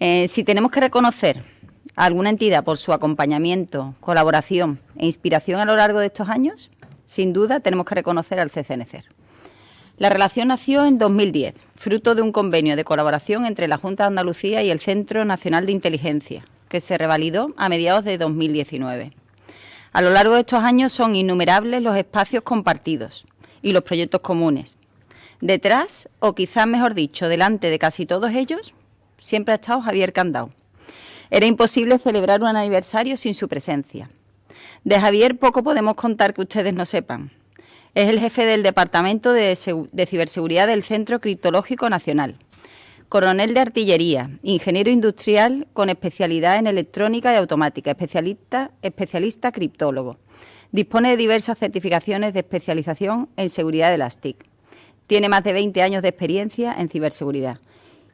Eh, si tenemos que reconocer a alguna entidad por su acompañamiento, colaboración e inspiración a lo largo de estos años, sin duda tenemos que reconocer al CCNCER. La relación nació en 2010, fruto de un convenio de colaboración entre la Junta de Andalucía y el Centro Nacional de Inteligencia, que se revalidó a mediados de 2019. A lo largo de estos años son innumerables los espacios compartidos y los proyectos comunes. Detrás, o quizás mejor dicho, delante de casi todos ellos, siempre ha estado Javier Candao. Era imposible celebrar un aniversario sin su presencia. De Javier poco podemos contar que ustedes no sepan. Es el jefe del Departamento de, Ciberseguridad del Centro Criptológico Nacional. Coronel de Artillería, ingeniero industrial con especialidad en electrónica y automática, especialista, especialista criptólogo. Dispone de diversas certificaciones de especialización en seguridad de las TIC. Tiene más de 20 años de experiencia en ciberseguridad.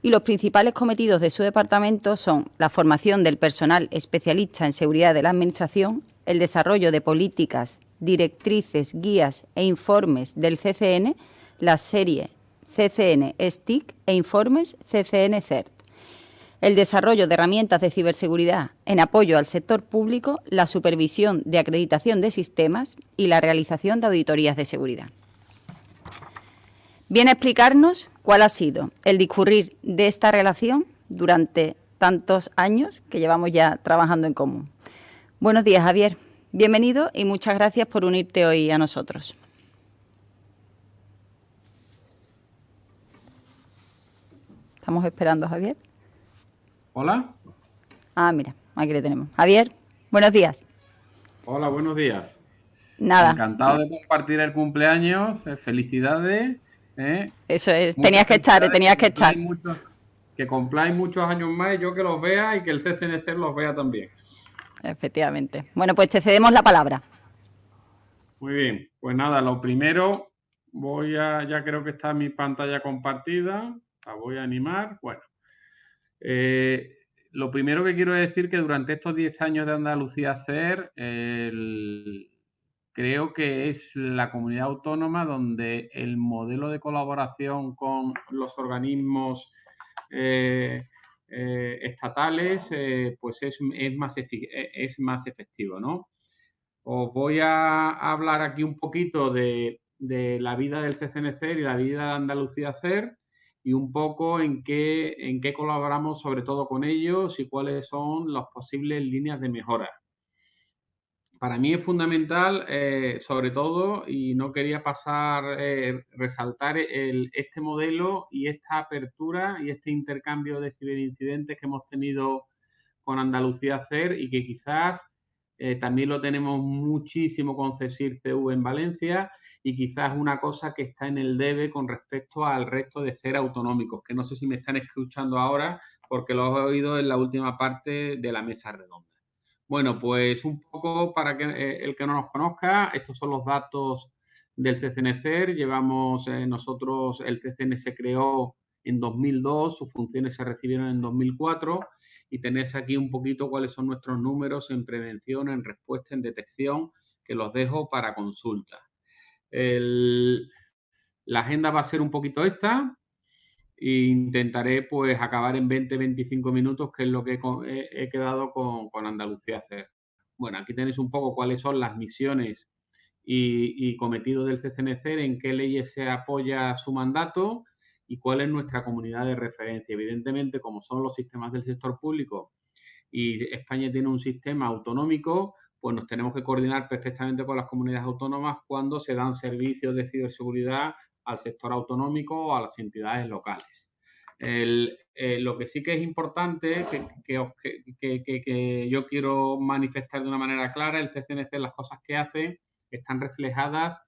Y los principales cometidos de su departamento son la formación del personal especialista en seguridad de la Administración, el desarrollo de políticas directrices, guías e informes del CCN, la serie CCN STIC e informes CCN CERT. El desarrollo de herramientas de ciberseguridad en apoyo al sector público, la supervisión de acreditación de sistemas y la realización de auditorías de seguridad. Viene a explicarnos cuál ha sido el discurrir de esta relación durante tantos años que llevamos ya trabajando en común. Buenos días, Javier. Bienvenido y muchas gracias por unirte hoy a nosotros. Estamos esperando a Javier. Hola. Ah, mira, aquí le tenemos. Javier, buenos días. Hola, buenos días. Nada. Encantado de compartir el cumpleaños. Eh, felicidades. Eh. Eso es, tenías que estar, tenías que, estar. que cumpláis muchos años más y yo que los vea y que el CCNC los vea también. Efectivamente. Bueno, pues te cedemos la palabra. Muy bien, pues nada, lo primero, voy a, ya creo que está mi pantalla compartida, la voy a animar. Bueno, eh, lo primero que quiero decir que durante estos 10 años de Andalucía hacer, creo que es la comunidad autónoma donde el modelo de colaboración con los organismos eh, eh, estatales, eh, pues es, más e, es más efectivo, ¿no? Os voy a hablar aquí un poquito de, la vida del CCNCER y la vida de Andalucía CER y un poco en qué, en qué colaboramos sobre todo con ellos y cuáles son las posibles líneas de mejora para mí es fundamental, eh, sobre todo, y no quería pasar, eh, resaltar este modelo y esta apertura y este intercambio de ciberincidentes que hemos tenido con Andalucía CER y que quizás eh, también lo tenemos muchísimo con CESIR CV en Valencia y quizás una cosa que está en el debe con respecto al resto de CER autonómicos, que no sé si me están escuchando ahora porque lo he oído en la última parte de la mesa redonda. Bueno, pues un poco para que eh, el que no nos conozca, estos son los datos del CCNCER. Llevamos eh, nosotros, el CCN se creó en 2002, sus funciones se recibieron en 2004 y tenéis aquí un poquito cuáles son nuestros números en prevención, en respuesta, en detección, que los dejo para consulta. la agenda va a ser un poquito esta intentaré pues acabar en 20-25 minutos, que es lo que he, quedado con, Andalucía hacer. Bueno, aquí tenéis un poco cuáles son las misiones y, cometidos del CCNC, en qué leyes se apoya su mandato y cuál es nuestra comunidad de referencia. Evidentemente, como son los sistemas del sector público y España tiene un sistema autonómico, pues nos tenemos que coordinar perfectamente con las comunidades autónomas cuando se dan servicios de ciberseguridad al sector autonómico o a las entidades locales. Eh, lo que sí que es importante, que, yo quiero manifestar de una manera clara, el CCNC, las cosas que hace, están reflejadas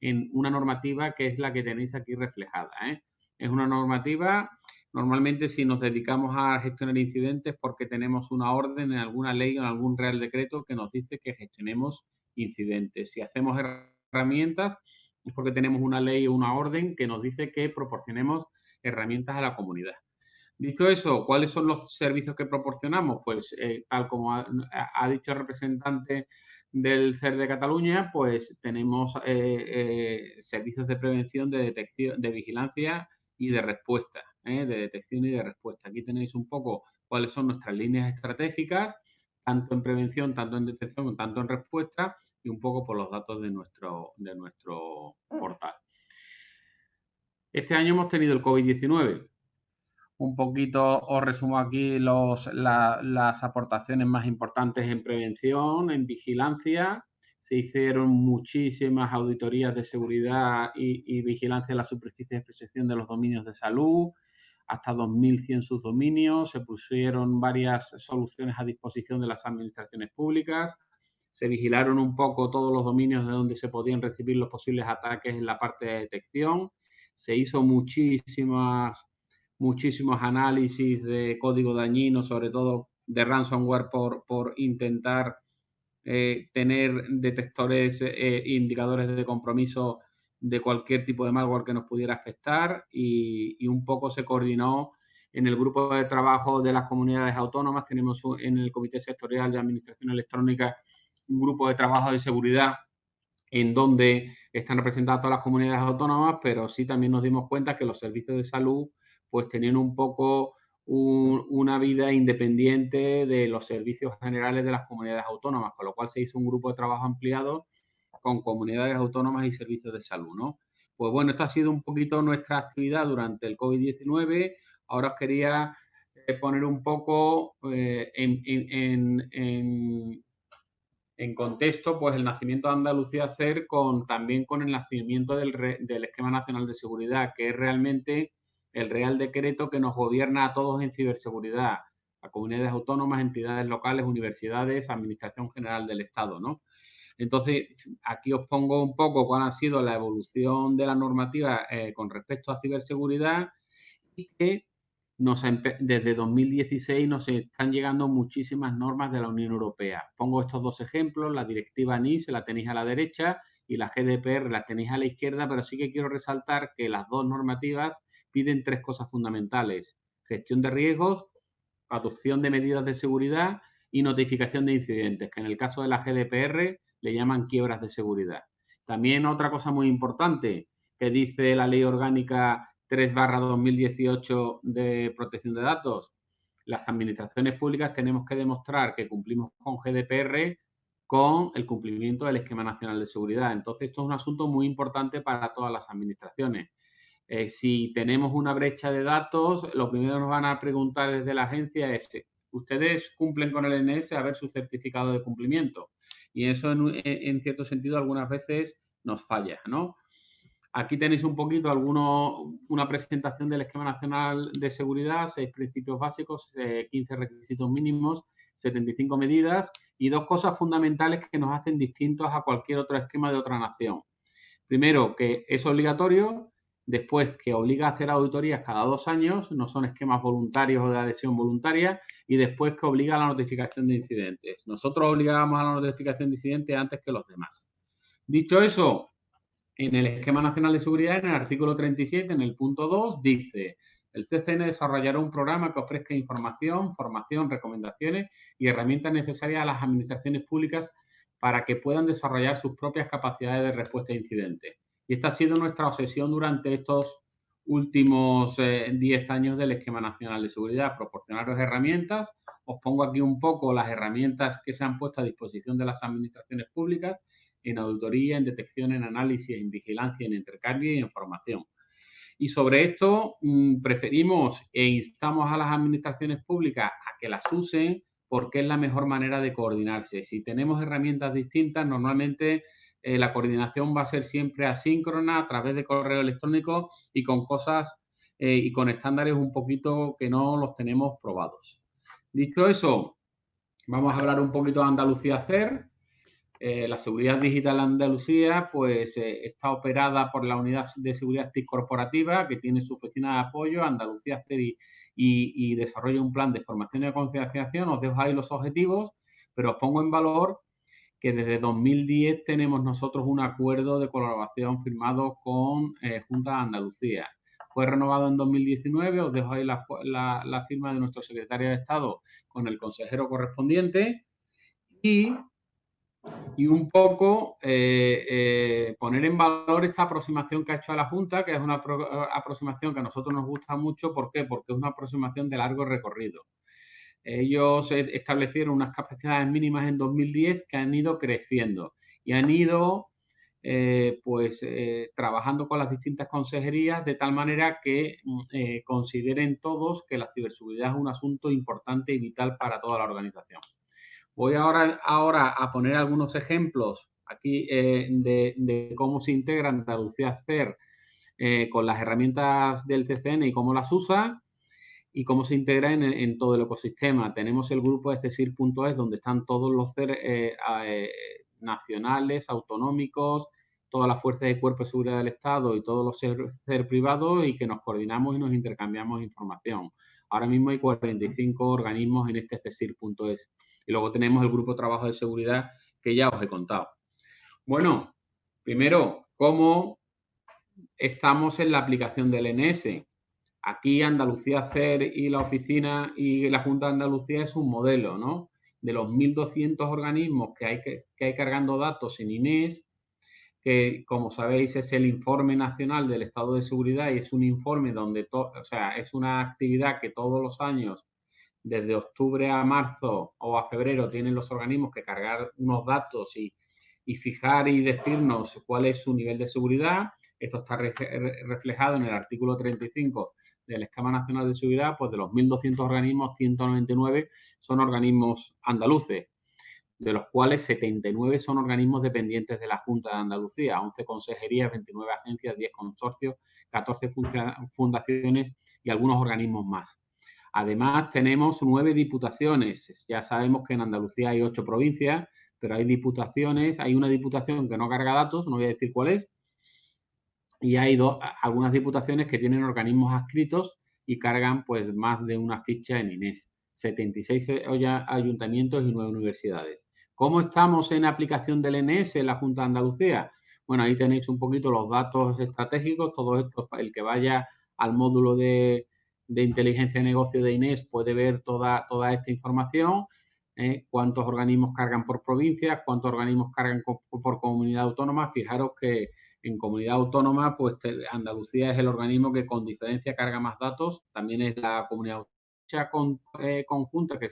en una normativa que es la que tenéis aquí reflejada. ¿eh? Es una normativa, normalmente si nos dedicamos a gestionar incidentes porque tenemos una orden en alguna ley o en algún real decreto que nos dice que gestionemos incidentes. Si hacemos herramientas, es porque tenemos una ley o una orden que nos dice que proporcionemos herramientas a la comunidad. Dicho eso, ¿cuáles son los servicios que proporcionamos? Pues eh, tal como ha, dicho el representante del CER de Cataluña, pues tenemos eh, eh, servicios de prevención, de detección, de vigilancia y de respuesta. de detección y de respuesta. Aquí tenéis un poco cuáles son nuestras líneas estratégicas, tanto en prevención, tanto en detección, tanto en respuesta, y un poco por los datos de nuestro, de nuestro portal. Este año hemos tenido el COVID-19. Un poquito os resumo aquí los, las aportaciones más importantes en prevención, en vigilancia. Se hicieron muchísimas auditorías de seguridad y, vigilancia de la superficie de exposición de los dominios de salud, hasta 2.100 subdominios. Se pusieron varias soluciones a disposición de las administraciones públicas se vigilaron un poco todos los dominios de donde se podían recibir los posibles ataques en la parte de detección. Se hizo muchísimas, muchísimos análisis de código dañino, sobre todo de ransomware, por, por intentar eh, tener detectores, e indicadores de compromiso de cualquier tipo de malware que nos pudiera afectar y, un poco se coordinó en el grupo de trabajo de las comunidades autónomas. Tenemos en el Comité Sectorial de Administración Electrónica un grupo de trabajo de seguridad en donde están representadas todas las comunidades autónomas, pero sí también nos dimos cuenta que los servicios de salud pues tenían un poco una vida independiente de los servicios generales de las comunidades autónomas, con lo cual se hizo un grupo de trabajo ampliado con comunidades autónomas y servicios de salud, ¿no? Pues bueno, esto ha sido un poquito nuestra actividad durante el COVID-19. Ahora os quería eh, poner un poco eh, en, en contexto, pues el nacimiento de Andalucía CER con, también con el nacimiento del, del, Esquema Nacional de Seguridad, que es realmente el Real Decreto que nos gobierna a todos en ciberseguridad, a comunidades autónomas, entidades locales, universidades, Administración General del Estado, ¿no? Entonces, aquí os pongo un poco cuál ha sido la evolución de la normativa eh, con respecto a ciberseguridad y que desde 2016 nos están llegando muchísimas normas de la Unión Europea. Pongo estos dos ejemplos, la directiva NIS la tenéis a la derecha y la GDPR la tenéis a la izquierda, pero sí que quiero resaltar que las dos normativas piden tres cosas fundamentales. Gestión de riesgos, adopción de medidas de seguridad y notificación de incidentes, que en el caso de la GDPR le llaman quiebras de seguridad. También otra cosa muy importante que dice la ley orgánica 3 2018 de protección de datos, las administraciones públicas tenemos que demostrar que cumplimos con GDPR con el cumplimiento del Esquema Nacional de Seguridad. Entonces, esto es un asunto muy importante para todas las administraciones. Eh, si tenemos una brecha de datos, lo primero que nos van a preguntar desde la agencia es, ¿ustedes cumplen con el NS a ver su certificado de cumplimiento? Y eso, en, en cierto sentido, algunas veces nos falla, ¿no? Aquí tenéis un poquito alguno, una presentación del Esquema Nacional de Seguridad, seis principios básicos, 15 eh, requisitos mínimos, 75 medidas y dos cosas fundamentales que nos hacen distintos a cualquier otro esquema de otra nación. Primero, que es obligatorio, después que obliga a hacer auditorías cada dos años, no son esquemas voluntarios o de adhesión voluntaria, y después que obliga a la notificación de incidentes. Nosotros obligábamos a la notificación de incidentes antes que los demás. Dicho eso, en el Esquema Nacional de Seguridad, en el artículo 37, en el punto 2, dice, el CCN desarrollará un programa que ofrezca información, formación, recomendaciones y herramientas necesarias a las administraciones públicas para que puedan desarrollar sus propias capacidades de respuesta a incidentes. Y esta ha sido nuestra obsesión durante estos últimos 10 eh, años del Esquema Nacional de Seguridad, proporcionaros herramientas. Os pongo aquí un poco las herramientas que se han puesto a disposición de las administraciones públicas en auditoría, en detección, en análisis, en vigilancia, en intercambio y en formación. Y sobre esto mm, preferimos e instamos a las administraciones públicas a que las usen porque es la mejor manera de coordinarse. Si tenemos herramientas distintas, normalmente eh, la coordinación va a ser siempre asíncrona a través de correo electrónico y con cosas eh, y con estándares un poquito que no los tenemos probados. Dicho eso, vamos a hablar un poquito de Andalucía CER. Eh, la seguridad digital Andalucía pues eh, está operada por la Unidad de Seguridad TIC Corporativa que tiene su oficina de apoyo, Andalucía CERI, y, desarrolla un plan de formación y concienciación. Os dejo ahí los objetivos, pero os pongo en valor que desde 2010 tenemos nosotros un acuerdo de colaboración firmado con eh, Junta de Andalucía. Fue renovado en 2019, os dejo ahí la, la firma de nuestro secretario de Estado con el consejero correspondiente y y un poco eh, eh, poner en valor esta aproximación que ha hecho la Junta, que es una aproximación que a nosotros nos gusta mucho. ¿Por qué? Porque es una aproximación de largo recorrido. Ellos establecieron unas capacidades mínimas en 2010 que han ido creciendo y han ido eh, pues trabajando con las distintas consejerías de tal manera que mm, consideren todos que la ciberseguridad es un asunto importante y vital para toda la organización. Voy ahora, ahora a poner algunos ejemplos aquí eh, de, cómo se integra Andalucía CER eh, con las herramientas del CCN y cómo las usa y cómo se integra en, todo el ecosistema. Tenemos el grupo de CESIR.es donde están todos los CER eh, nacionales, autonómicos, todas las fuerzas de cuerpo de seguridad del Estado y todos los CER privados y que nos coordinamos y nos intercambiamos información. Ahora mismo hay 45 organismos en este CESIR.es. Y luego tenemos el grupo de trabajo de seguridad que ya os he contado. Bueno, primero, ¿cómo estamos en la aplicación del NS? Aquí Andalucía CER y la oficina y la Junta de Andalucía es un modelo, ¿no? De los 1.200 organismos que hay, que, hay cargando datos en INES, que como sabéis es el informe nacional del estado de seguridad y es un informe donde, o sea, es una actividad que todos los años desde octubre a marzo o a febrero tienen los organismos que cargar unos datos y, fijar y decirnos cuál es su nivel de seguridad. Esto está reflejado en el artículo 35 del Esquema Nacional de Seguridad, pues de los 1.200 organismos, 199 son organismos andaluces, de los cuales 79 son organismos dependientes de la Junta de Andalucía, 11 consejerías, 29 agencias, 10 consorcios, 14 fundaciones y algunos organismos más. Además, tenemos nueve diputaciones. Ya sabemos que en Andalucía hay ocho provincias, pero hay diputaciones. Hay una diputación que no carga datos, no voy a decir cuál es. Y hay algunas diputaciones que tienen organismos adscritos y cargan pues más de una ficha en INES. 76 ayuntamientos y nueve universidades. ¿Cómo estamos en aplicación del INES en la Junta de Andalucía? Bueno, ahí tenéis un poquito los datos estratégicos, todo esto, el que vaya al módulo de, de inteligencia de negocio de Inés puede ver toda, toda esta información, ¿eh? cuántos organismos cargan por provincia, cuántos organismos cargan por, comunidad autónoma. Fijaros que en comunidad autónoma, pues Andalucía es el organismo que con diferencia carga más datos, también es la comunidad con, eh, conjunta que,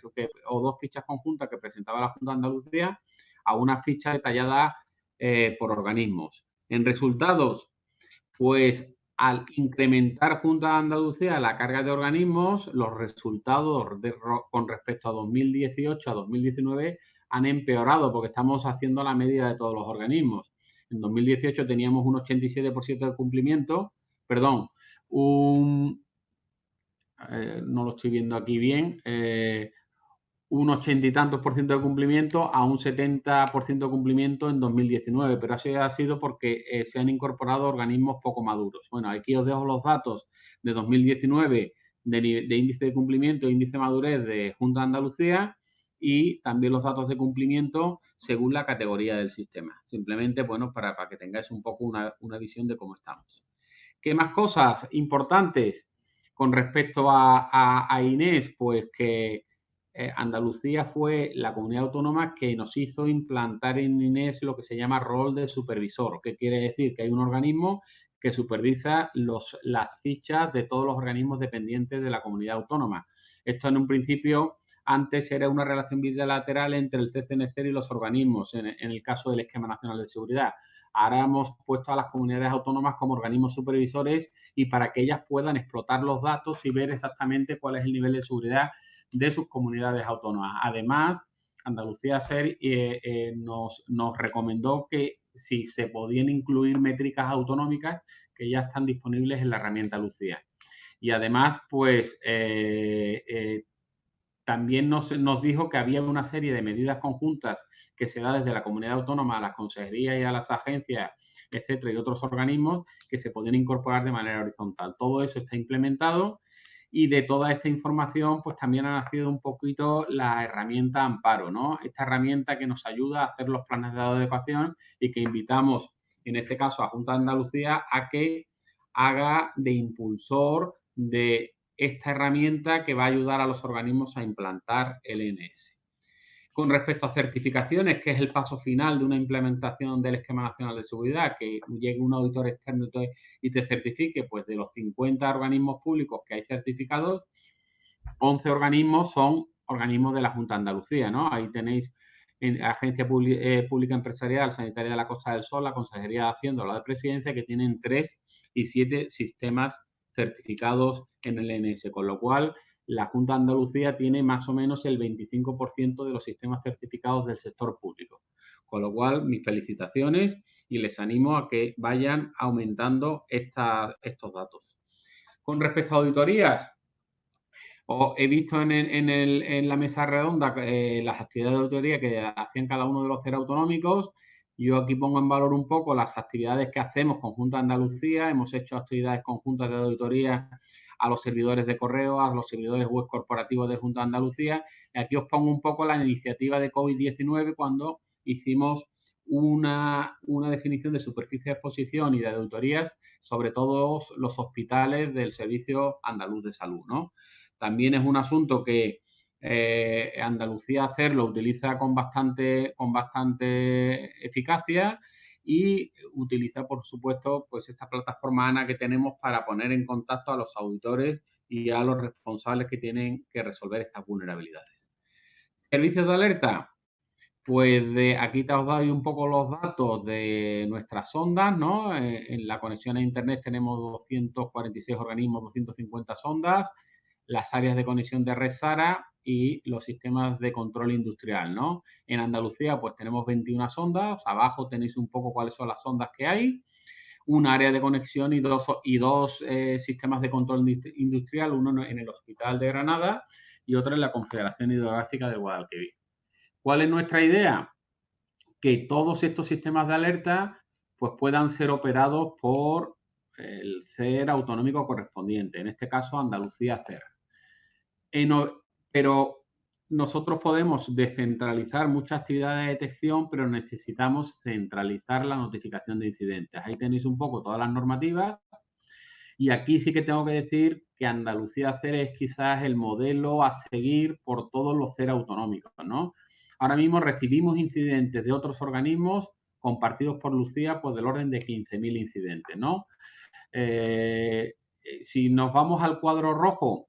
o dos fichas conjuntas que presentaba la Junta de Andalucía a una ficha detallada eh, por organismos. En resultados, pues al incrementar junto a Andalucía la carga de organismos, los resultados con respecto a 2018 a 2019 han empeorado porque estamos haciendo la medida de todos los organismos. En 2018 teníamos un 87% de cumplimiento, perdón, un, eh, no lo estoy viendo aquí bien, eh, un ochenta y tantos por ciento de cumplimiento a un 70% de cumplimiento en 2019, pero así ha sido porque eh, se han incorporado organismos poco maduros. Bueno, aquí os dejo los datos de 2019 de, de índice de cumplimiento e índice de madurez de Junta de Andalucía y también los datos de cumplimiento según la categoría del sistema. Simplemente, bueno, para, para que tengáis un poco una, una visión de cómo estamos. ¿Qué más cosas importantes con respecto a, a Inés? Pues que eh, Andalucía fue la comunidad autónoma que nos hizo implantar en INES lo que se llama rol de supervisor, que quiere decir que hay un organismo que supervisa los, las fichas de todos los organismos dependientes de la comunidad autónoma. Esto en un principio antes era una relación bilateral entre el CCNC y los organismos, en, en, el caso del Esquema Nacional de Seguridad. Ahora hemos puesto a las comunidades autónomas como organismos supervisores y para que ellas puedan explotar los datos y ver exactamente cuál es el nivel de seguridad de sus comunidades autónomas. Además, Andalucía SER eh, eh, nos, recomendó que si se podían incluir métricas autonómicas que ya están disponibles en la herramienta Lucía. Y además, pues eh, también nos, nos, dijo que había una serie de medidas conjuntas que se da desde la comunidad autónoma a las consejerías y a las agencias, etcétera, y otros organismos que se podían incorporar de manera horizontal. Todo eso está implementado y de toda esta información, pues también ha nacido un poquito la herramienta Amparo, ¿no? Esta herramienta que nos ayuda a hacer los planes de adecuación y que invitamos, en este caso, a Junta de Andalucía a que haga de impulsor de esta herramienta que va a ayudar a los organismos a implantar el NS. Con respecto a certificaciones, que es el paso final de una implementación del Esquema Nacional de Seguridad, que llegue un auditor externo y te certifique, pues de los 50 organismos públicos que hay certificados, 11 organismos son organismos de la Junta de Andalucía, ¿no? Ahí tenéis en Agencia eh, Pública Empresarial Sanitaria de la Costa del Sol, la Consejería de Hacienda, la de Presidencia, que tienen 3 y 7 sistemas certificados en el NS, con lo cual la Junta de Andalucía tiene más o menos el 25% de los sistemas certificados del sector público. Con lo cual, mis felicitaciones y les animo a que vayan aumentando estos datos. Con respecto a auditorías, he visto en, la mesa redonda eh, las actividades de auditoría que hacían cada uno de los CER autonómicos. Yo aquí pongo en valor un poco las actividades que hacemos con Junta de Andalucía. Hemos hecho actividades conjuntas de auditoría a los servidores de correo, a los servidores web corporativos de Junta de Andalucía. Y aquí os pongo un poco la iniciativa de COVID-19 cuando hicimos una, una, definición de superficie de exposición y de auditorías sobre todos los hospitales del Servicio Andaluz de Salud. ¿no? También es un asunto que eh, Andalucía hacerlo utiliza con bastante, con bastante eficacia y utiliza, por supuesto, pues esta plataforma ANA que tenemos para poner en contacto a los auditores y a los responsables que tienen que resolver estas vulnerabilidades. Servicios de alerta. Pues de, aquí te os doy un poco los datos de nuestras ondas, ¿no? Eh, en la conexión a Internet tenemos 246 organismos, 250 sondas, las áreas de conexión de red SARA y los sistemas de control industrial, ¿no? En Andalucía, pues tenemos 21 sondas, abajo tenéis un poco cuáles son las sondas que hay, un área de conexión y dos, y dos eh, sistemas de control industrial, uno en el Hospital de Granada y otro en la Confederación Hidrográfica de Guadalquivir. ¿Cuál es nuestra idea? Que todos estos sistemas de alerta pues puedan ser operados por el CER autonómico correspondiente, en este caso Andalucía CER. Pero nosotros podemos descentralizar muchas actividades de detección, pero necesitamos centralizar la notificación de incidentes. Ahí tenéis un poco todas las normativas. Y aquí sí que tengo que decir que Andalucía CER es quizás el modelo a seguir por todos los CER autonómicos, ¿no? Ahora mismo recibimos incidentes de otros organismos compartidos por Lucía, pues del orden de 15.000 incidentes, ¿no? Eh, si nos vamos al cuadro rojo,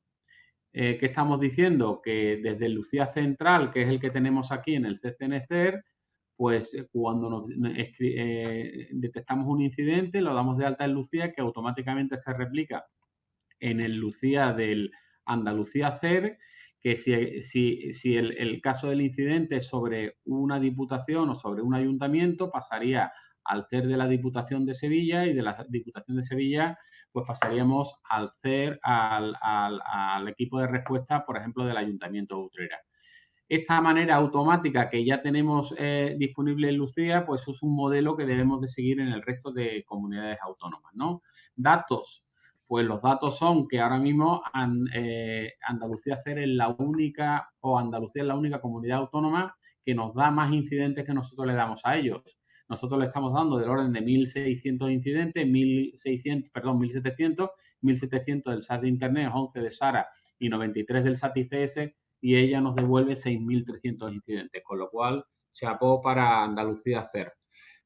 eh, ¿qué estamos diciendo? Que desde Lucía Central, que es el que tenemos aquí en el CCNCER, pues eh, cuando eh, detectamos un incidente, lo damos de alta en Lucía, que automáticamente se replica en el Lucía del Andalucía CER, que si, el, el, caso del incidente es sobre una diputación o sobre un ayuntamiento, pasaría al CER de la Diputación de Sevilla y de la Diputación de Sevilla pues pasaríamos al CER, al, equipo de respuesta, por ejemplo, del Ayuntamiento de Utrera. Esta manera automática que ya tenemos eh, disponible en Lucía, pues es un modelo que debemos de seguir en el resto de comunidades autónomas, ¿no? Datos, pues los datos son que ahora mismo eh, Andalucía CER es la única, o Andalucía es la única comunidad autónoma que nos da más incidentes que nosotros le damos a ellos. Nosotros le estamos dando del orden de 1.600 incidentes, 1.600, perdón, 1.700, 1.700 del SAT de Internet, 11 de SARA y 93 del SAT ICS y ella nos devuelve 6.300 incidentes, con lo cual se apó para Andalucía hacer.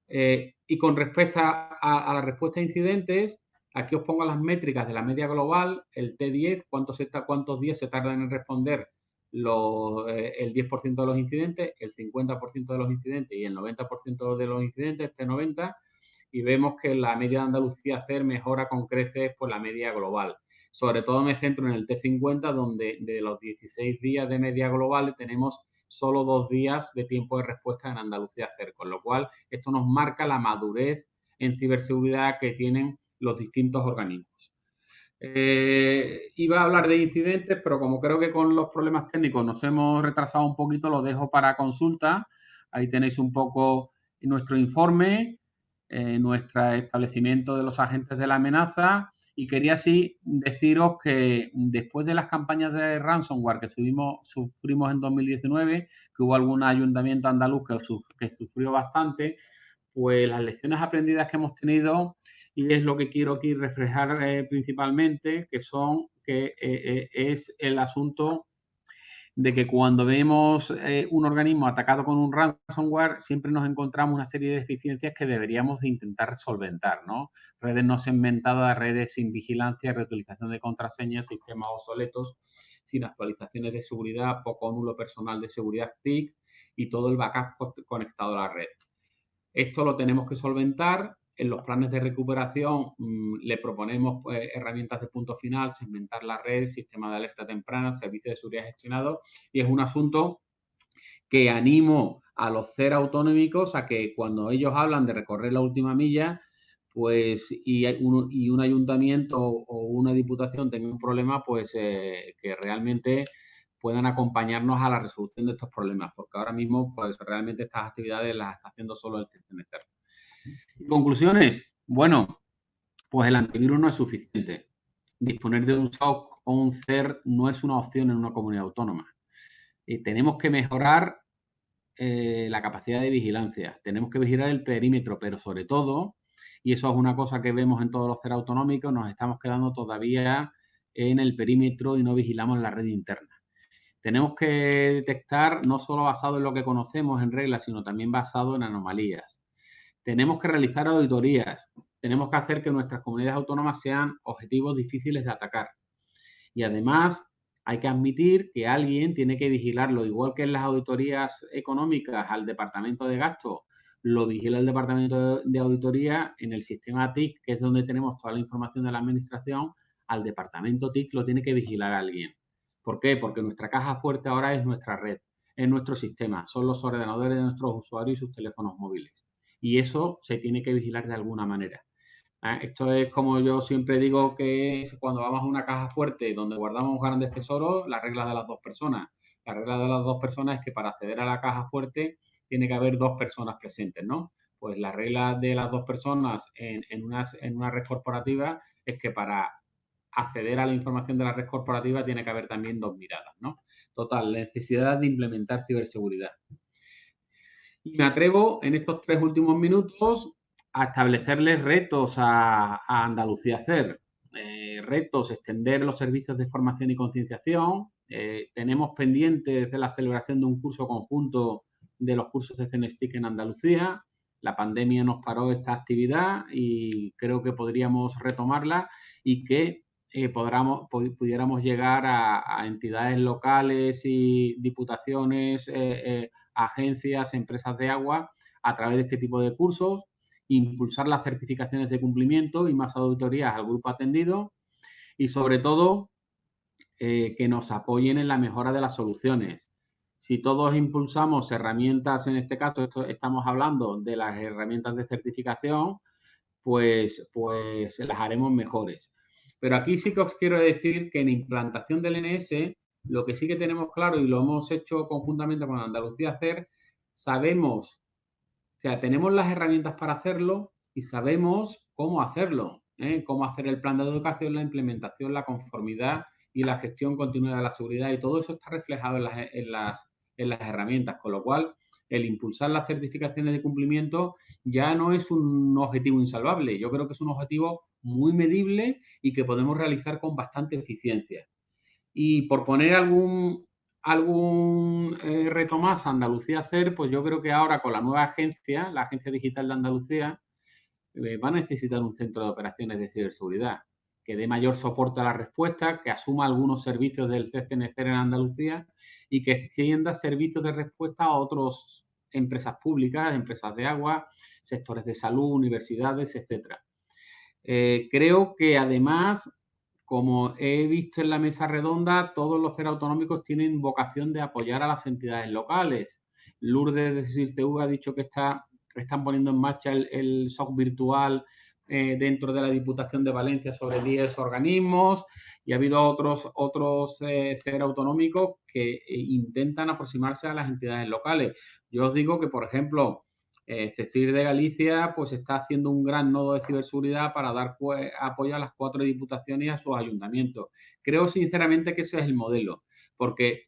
Eh, y con respecto a, la respuesta a incidentes, aquí os pongo las métricas de la media global, el T10, cuántos, cuántos días se tardan en responder eh, el 10% de los incidentes, el 50% de los incidentes y el 90% de los incidentes, este 90%, y vemos que la media de Andalucía CER mejora con creces por la media global. Sobre todo me centro en el T50, donde de los 16 días de media global tenemos solo dos días de tiempo de respuesta en Andalucía CER, con lo cual esto nos marca la madurez en ciberseguridad que tienen los distintos organismos. Eh, iba a hablar de incidentes, pero como creo que con los problemas técnicos nos hemos retrasado un poquito, lo dejo para consulta. Ahí tenéis un poco nuestro informe, eh, nuestro establecimiento de los agentes de la amenaza. Y quería así deciros que después de las campañas de ransomware que sufrimos en 2019, que hubo algún ayuntamiento andaluz que, que sufrió bastante, pues las lecciones aprendidas que hemos tenido y es lo que quiero aquí reflejar eh, principalmente, que son que eh, eh, es el asunto de que cuando vemos un organismo atacado con un ransomware, siempre nos encontramos una serie de deficiencias que deberíamos intentar solventar, ¿no? Redes no segmentadas, redes sin vigilancia, reutilización de contraseñas, sistemas obsoletos, sin actualizaciones de seguridad, poco nulo personal de seguridad TIC y todo el backup conectado a la red. Esto lo tenemos que solventar en los planes de recuperación mm, le proponemos pues, herramientas de punto final, segmentar la red, sistema de alerta temprana, servicio de seguridad gestionado y es un asunto que animo a los CER autonómicos a que cuando ellos hablan de recorrer la última milla, pues y un, ayuntamiento o una diputación tenga un problema, pues eh, que realmente puedan acompañarnos a la resolución de estos problemas, porque ahora mismo pues realmente estas actividades las está haciendo solo el CNCR. Conclusiones. Bueno, pues el antivirus no es suficiente. Disponer de un SOC o un CER no es una opción en una comunidad autónoma. Y tenemos que mejorar eh, la capacidad de vigilancia. Tenemos que vigilar el perímetro, pero sobre todo, y eso es una cosa que vemos en todos los CER autonómicos, nos estamos quedando todavía en el perímetro y no vigilamos la red interna. Tenemos que detectar no solo basado en lo que conocemos en reglas, sino también basado en anomalías tenemos que realizar auditorías, tenemos que hacer que nuestras comunidades autónomas sean objetivos difíciles de atacar. Y además hay que admitir que alguien tiene que vigilarlo, igual que en las auditorías económicas al departamento de gasto, lo vigila el departamento de auditoría en el sistema TIC, que es donde tenemos toda la información de la administración, al departamento TIC lo tiene que vigilar alguien. ¿Por qué? Porque nuestra caja fuerte ahora es nuestra red, es nuestro sistema, son los ordenadores de nuestros usuarios y sus teléfonos móviles y eso se tiene que vigilar de alguna manera. Ah, esto es como yo siempre digo que cuando vamos a una caja fuerte donde guardamos grandes tesoros, la regla de las dos personas. La regla de las dos personas es que para acceder a la caja fuerte tiene que haber dos personas presentes, ¿no? Pues la regla de las dos personas en, en, una, en una red corporativa es que para acceder a la información de la red corporativa tiene que haber también dos miradas, ¿no? Total, la necesidad de implementar ciberseguridad. Y me atrevo en estos tres últimos minutos a establecerles retos a, Andalucía Hacer. Eh, retos, extender los servicios de formación y concienciación. Eh, tenemos pendiente de la celebración de un curso conjunto de los cursos de CNSTIC en Andalucía. La pandemia nos paró esta actividad y creo que podríamos retomarla y que eh, pudiéramos llegar a, entidades locales y diputaciones, agencias, empresas de agua a través de este tipo de cursos, impulsar las certificaciones de cumplimiento y más auditorías al grupo atendido y sobre todo eh, que nos apoyen en la mejora de las soluciones. Si todos impulsamos herramientas, en este caso estamos hablando de las herramientas de certificación, pues, pues las haremos mejores. Pero aquí sí que os quiero decir que en implantación del NS lo que sí que tenemos claro y lo hemos hecho conjuntamente con Andalucía Hacer, sabemos, o sea, tenemos las herramientas para hacerlo y sabemos cómo hacerlo, ¿eh? cómo hacer el plan de educación, la implementación, la conformidad y la gestión continua de la seguridad y todo eso está reflejado en las, en las, en las herramientas, con lo cual el impulsar las certificaciones de cumplimiento ya no es un objetivo insalvable, yo creo que es un objetivo muy medible y que podemos realizar con bastante eficiencia. Y por poner algún, algún eh, reto más a Andalucía hacer, pues yo creo que ahora con la nueva agencia, la Agencia Digital de Andalucía, eh, va a necesitar un centro de operaciones de ciberseguridad que dé mayor soporte a la respuesta, que asuma algunos servicios del CCNC en Andalucía y que extienda servicios de respuesta a otras empresas públicas, empresas de agua, sectores de salud, universidades, etcétera. Eh, creo que además como he visto en la mesa redonda, todos los CER autonómicos tienen vocación de apoyar a las entidades locales. Lourdes de CIRCEU ha dicho que está, están poniendo en marcha el, SOC virtual eh, dentro de la Diputación de Valencia sobre 10 organismos y ha habido otros, otros eh, autonómicos que eh, intentan aproximarse a las entidades locales. Yo os digo que, por ejemplo, eh, Cecil de Galicia pues está haciendo un gran nodo de ciberseguridad para dar apoyo a las cuatro diputaciones y a sus ayuntamientos. Creo sinceramente que ese es el modelo, porque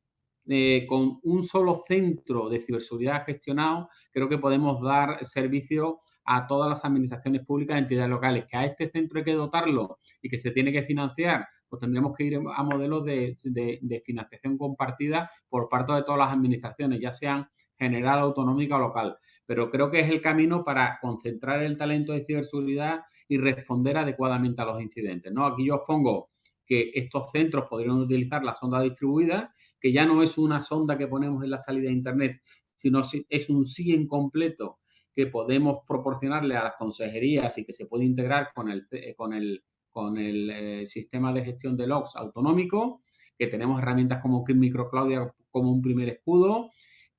eh, con un solo centro de ciberseguridad gestionado, creo que podemos dar servicio a todas las administraciones públicas, entidades locales, que a este centro hay que dotarlo y que se tiene que financiar pues tendríamos que ir a modelos de, de financiación compartida por parte de todas las administraciones, ya sean general, autonómica o local. Pero creo que es el camino para concentrar el talento de ciberseguridad y responder adecuadamente a los incidentes. ¿no? Aquí yo os pongo que estos centros podrían utilizar la sonda distribuida, que ya no es una sonda que ponemos en la salida de Internet, sino es un SIEM completo que podemos proporcionarle a las consejerías y que se puede integrar con el, con el, con el eh, sistema de gestión de logs autonómico, que tenemos herramientas como Microcloud como un primer escudo,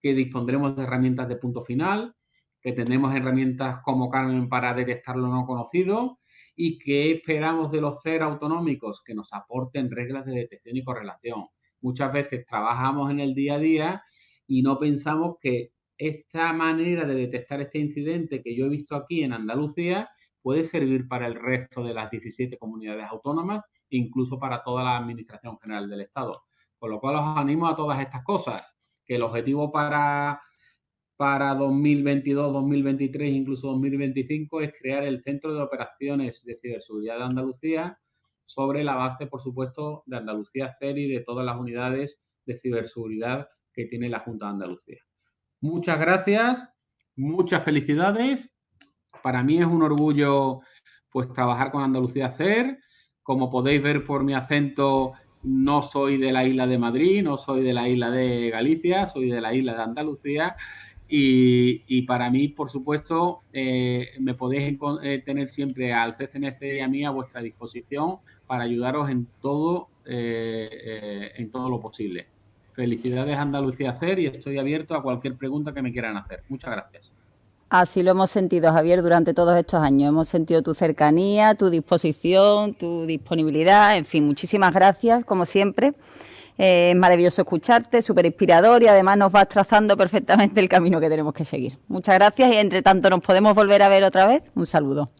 que dispondremos de herramientas de punto final, que tendremos herramientas como Carmen para detectar lo no conocido y que esperamos de los CER autonómicos que nos aporten reglas de detección y correlación. Muchas veces trabajamos en el día a día y no pensamos que esta manera de detectar este incidente que yo he visto aquí en Andalucía puede servir para el resto de las 17 comunidades autónomas, incluso para toda la Administración General del Estado. Con lo cual os animo a todas estas cosas, que el objetivo para para 2022, 2023, incluso 2025, es crear el Centro de Operaciones de Ciberseguridad de Andalucía sobre la base, por supuesto, de Andalucía CER y de todas las unidades de ciberseguridad que tiene la Junta de Andalucía. Muchas gracias, muchas felicidades. Para mí es un orgullo pues trabajar con Andalucía CER. Como podéis ver por mi acento, no soy de la isla de Madrid, no soy de la isla de Galicia, soy de la isla de Andalucía y, para mí, por supuesto, eh, me podéis eh, tener siempre al CCNC y a mí a vuestra disposición para ayudaros en todo, eh, en todo lo posible. Felicidades Andalucía Hacer y estoy abierto a cualquier pregunta que me quieran hacer. Muchas gracias. Así lo hemos sentido, Javier, durante todos estos años. Hemos sentido tu cercanía, tu disposición, tu disponibilidad, en fin, muchísimas gracias, como siempre. Eh, es maravilloso escucharte, súper inspirador y además nos vas trazando perfectamente el camino que tenemos que seguir. Muchas gracias y entre tanto nos podemos volver a ver otra vez. Un saludo.